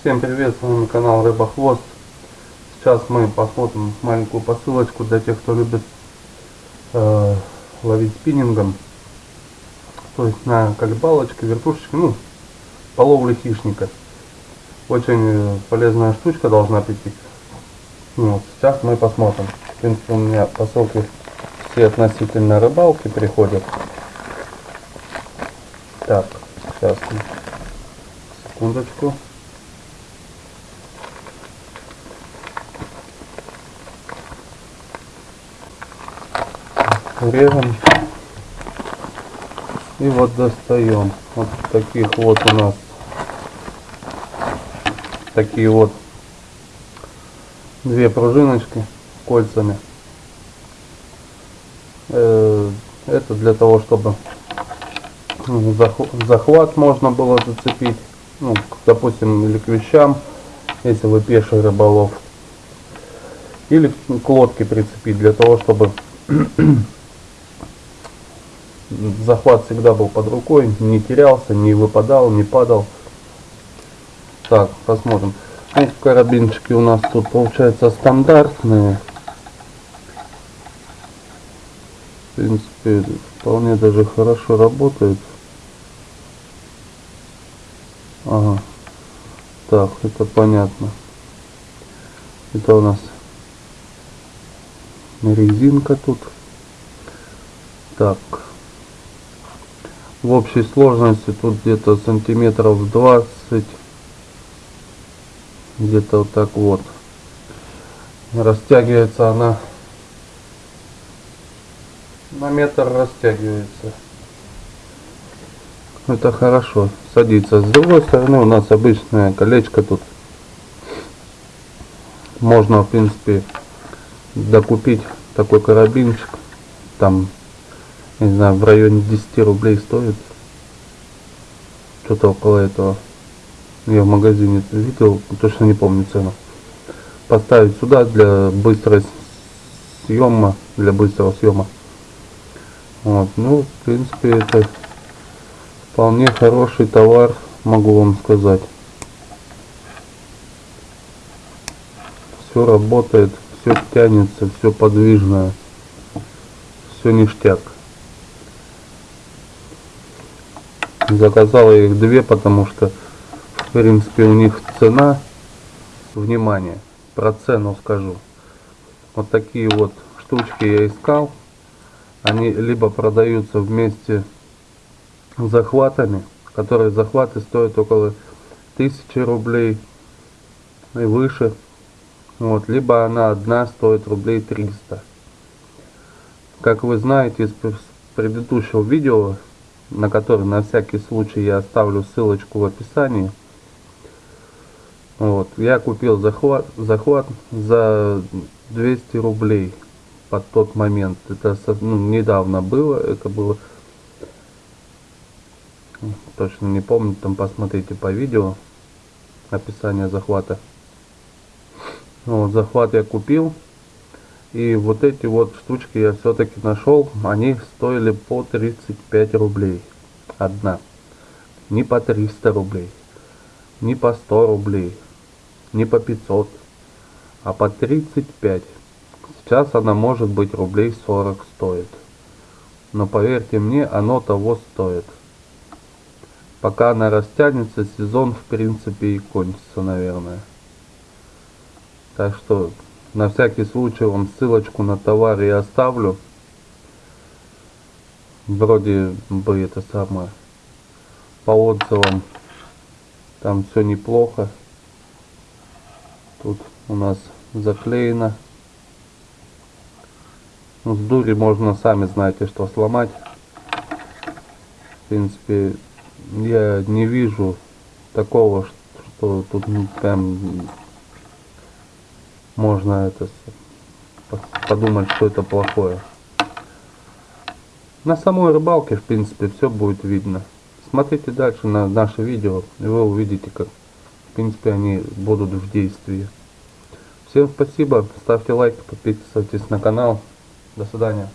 Всем привет, с вами канал Рыба Хвост. Сейчас мы посмотрим маленькую посылочку для тех, кто любит э, ловить спиннингом. То есть на колебалочке, вертушечке, ну, по ловле хищника. Очень полезная штучка должна прийти. Ну, вот, сейчас мы посмотрим. В принципе, у меня посылки все относительно рыбалки приходят. Так, сейчас, секундочку. Режем. И вот достаем. Вот таких вот у нас. Такие вот две пружиночки кольцами. Э, это для того чтобы захват можно было зацепить ну, допустим или к вещам если вы пеший рыболов. Или к лодке прицепить для того чтобы захват всегда был под рукой, не терялся, не выпадал, не падал. Так, посмотрим. Ну, карабинчики у нас тут получается стандартные. В принципе, вполне даже хорошо работают. Ага. Так, это понятно. Это у нас резинка тут. Так в общей сложности тут где-то сантиметров 20 где-то вот так вот. Растягивается она на метр растягивается. Это хорошо садится. С другой стороны у нас обычное колечко тут. Можно в принципе докупить такой карабинчик там не знаю, в районе 10 рублей стоит. Что-то около этого. Я в магазине видел, точно не помню цену. Поставить сюда для быстрого съема, для быстрого съема. Вот, ну, в принципе, это вполне хороший товар, могу вам сказать. Все работает, все тянется, все подвижное, все ништяк. Заказал их две, потому что, в принципе, у них цена, внимание, про цену скажу. Вот такие вот штучки я искал. Они либо продаются вместе с захватами, которые захваты стоят около тысячи рублей и выше. Вот, либо она одна стоит рублей 300. Как вы знаете из предыдущего видео, на который на всякий случай я оставлю ссылочку в описании. Вот, я купил захват, захват за 200 рублей под тот момент. Это ну, недавно было, это было, точно не помню, там посмотрите по видео описание захвата. Вот, захват я купил. И вот эти вот штучки я все-таки нашел. Они стоили по 35 рублей. Одна. Не по 300 рублей. Не по 100 рублей. Не по 500. А по 35. Сейчас она может быть рублей 40 стоит. Но поверьте мне, оно того стоит. Пока она растянется, сезон в принципе и кончится, наверное. Так что на всякий случай вам ссылочку на товар я оставлю. Вроде бы это самое. По отзывам там все неплохо. Тут у нас заклеено. Ну, с дури можно, сами знаете, что сломать. В принципе, я не вижу такого, что тут прям можно это подумать, что это плохое. На самой рыбалке, в принципе, все будет видно. Смотрите дальше на наше видео, и вы увидите, как, в принципе, они будут в действии. Всем спасибо, ставьте лайк, подписывайтесь на канал. До свидания.